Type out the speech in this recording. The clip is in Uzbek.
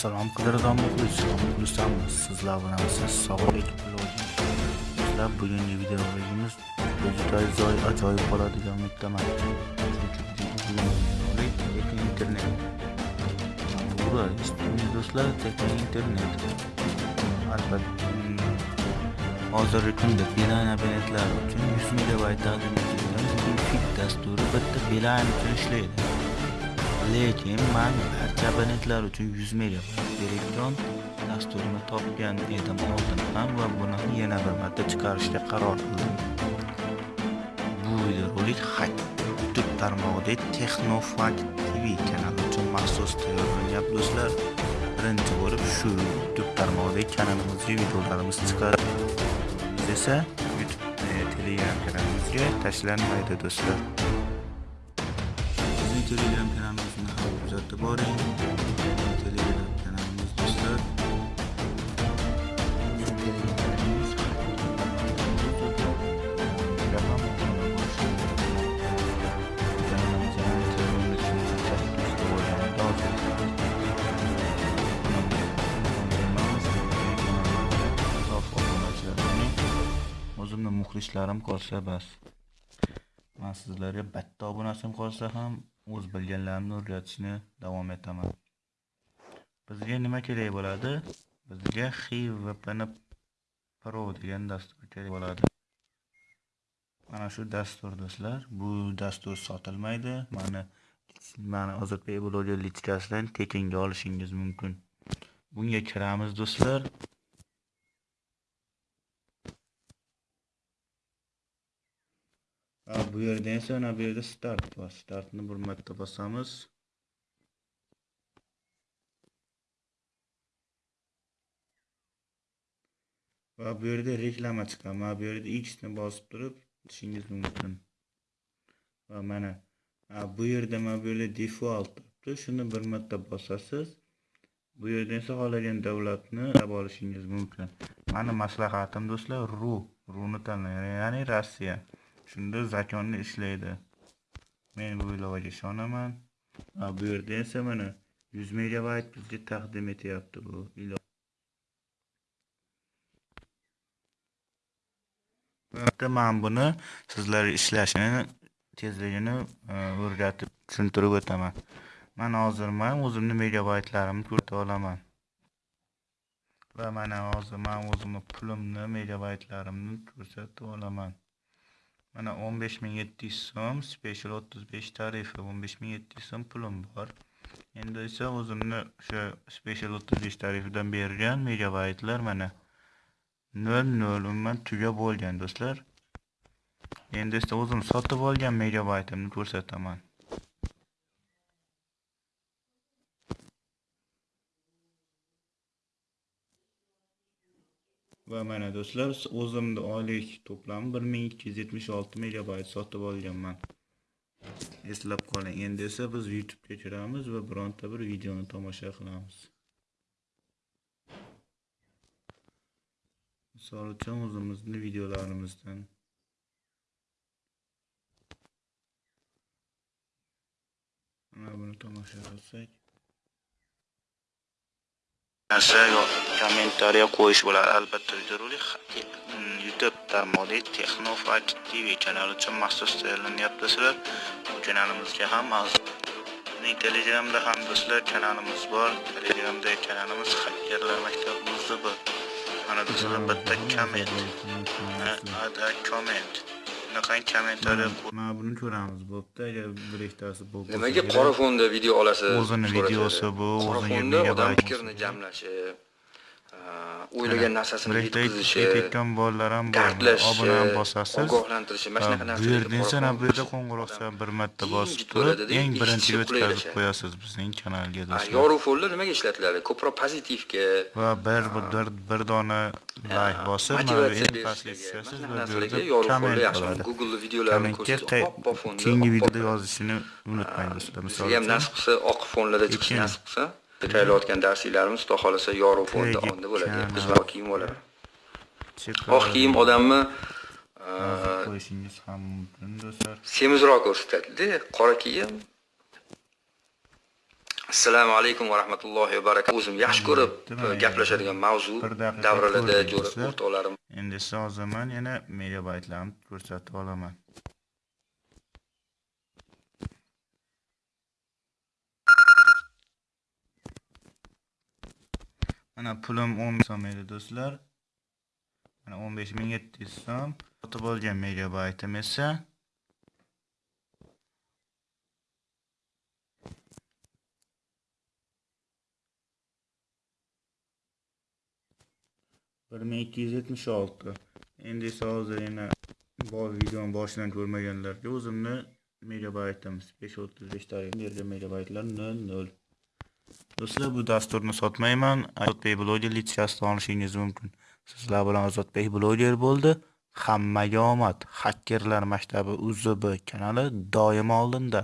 Assalom qadrdon muxlislar, muxlislarimiz, sizlar bilan siz sog'lik Sizlar bugungi videoligimiz juda zoy ajoyib bo'ladigan umiddaman. Chunki internet. Bura, do'stlar, tekin internet. Albatta, hozirgi kunda Beeline abonentlari uchun 100 megabayt taqdim etilgan Fit dasturi bitta Beeline uchun ishlaydi. Lekin man barcha abonentlar uchun 100 megabayt elektron dasturini topgan edim oldin ham va buni yana bir marta chiqarishga qaror qildim. Bu videorolik youtube tarmog'idagi texnofakt tv kanali uchun maxsus tayyorlangan do'stlar. Birinchi bo'lib shu youtube tarmog'idagi kanalimizga videolarimiz chiqadi biz esa youtube telegram kanalimizga tashlanmaydi do'stlar. Bizning telegram kanalimiz o'zimni muxlislarim qolsa bas. Man sizlarga bitta obunachim qolsa ham o'z bilganlarimni o'rgatishni davom etaman. Bizga nima kerak bo'ladi? Bizga xivpn pro degan dastur kerak bo'ladi. Mana shu dastur do'stlar bu dastur sotilmaydi. Mani mani ozodbek bloger lichkasidan tekinga olishingiz mumkin. Bunga kiramiz do'stlar. Bu yerda esa mana bu yerda start bor startni bir marta bosamiz va bu yerda reklama chiqadi mana bu yerda x ni bosib turib o'tishingiz mumkin va mana bu yerda mana bu yerda default turibdi shuni bir marta bosasiz bu yerda esa xohlagan davlatni tanlab olishingiz mumkin mani maslahatim do'stlar ru. Runi tanlang ya'ni rossiya shunda zakonni ishlaydi. Men bu ilovaga ishonaman bu yerda esa mana 100 megabayt bizga taqdim etyapti bu ilova man buni sizlar ishlashini tezligini e, o'rgatib tushuntirib o'taman. Man hozir man o'zimni megabaytlarimni ko'rsata olaman. Va mana hozir man o'zimni pulimni megabaytlarimni ko'rsatib olaman. Mana 15700 so'm special 35 tarifi 15700 so'm pulim bor. Endi esa o'zimni o'sha special 35 tarifidan bergan megabaytlar mana 00 umuman tugab bo'lgan do'stlar. Endi esa o'zim sotib olgan megabaytimni ko'rsataman. Va mana do'stlar o'zimni oylik to'plami 1276 megabayt sotib olganman. Eslab qoling endi esa biz youtubega kiramiz va bironta bir videoni tomosha qilamiz. Misol uchun o'zimizni videolarimizdan. Mana buni tomosha qilsak. Narsa kommentariya qo'yish bo'ladi albatta videorolik mm, youtube tarmog'i texnofakt tv kanali uchun maxsus tayyorlanyapti sizlar bu kanalimizga ham bizning telegramda ham do'stlar kanalimiz bor. Telegramdagi kanalimiz hakkerlar maktabimizda bor. Mana do'stlar bitta komment komment bunaqangi kommentariya mana buni ko'ramiz. Bo'pti agar bir ikkitasi bo'lib nimaga qora fonda video olasiz? O'zini videosi bu qora fonda odam fikrini jamlashi o'ylagan narsasini yetkazishi tekkan bolalar ham bor obuna ham bosasiz. ogohlantirishi mana shunaqa narsalar bu yerda esa bu yerda qo'ng'iroqcha bir marta bosib turib eng birinchiga o'tkazib qo'yasiz bizning kanalga do'stlar. yorug' fonlar nimaga ishlatiladi? Ko'proq pozitivga va bir bir bir dona layk bosib mana bu eng pastga tushasiz va bu yerda komment qiladi. Google videolarini ko'rsatib keyingi videoda yozishni unutmang do'stlar. Misol uchun ham nasib qilsa oq fonlarda chiqishi nasib qilsa tayyorlayotgan darsliklarimiz xudo xohlasa yorug' fonda onda bo'ladi. oq kiyim bo'ladi oq kiyim odamni qo'yishingiz ham mumkin do'stlar. Semizroq ko'rsatadida qora kiyim. Assalomu alaykum va rahmatullohi va barakatuh. O'zim yaxshi ko'rib gaplashadigan mavzu ko'rdingiz jo'ra o'rtoqlarim Endi siz hozir men yana megabaytlarni ko'rsatib olaman. Mana pulim 10 so'm edi do'stlar. Mana 15700 so'm. Sotib olgan megabaytim esa bir ming ikki yuz yetmish olti endi esa hozir yana videoni boshidan ko'rmaganlarga o'zimni megabaytim besh o'ttiz besh bergan megabaytlar nol nol do'stlar bu dasturni sotmayman. Azodbek bloger litsiyasini olishingiz mumkin. Sizlar bilan azodbek bloger bo'ldi. Hammaga omad. Xakkerlar maktabi uzb kanali doimo oldinda.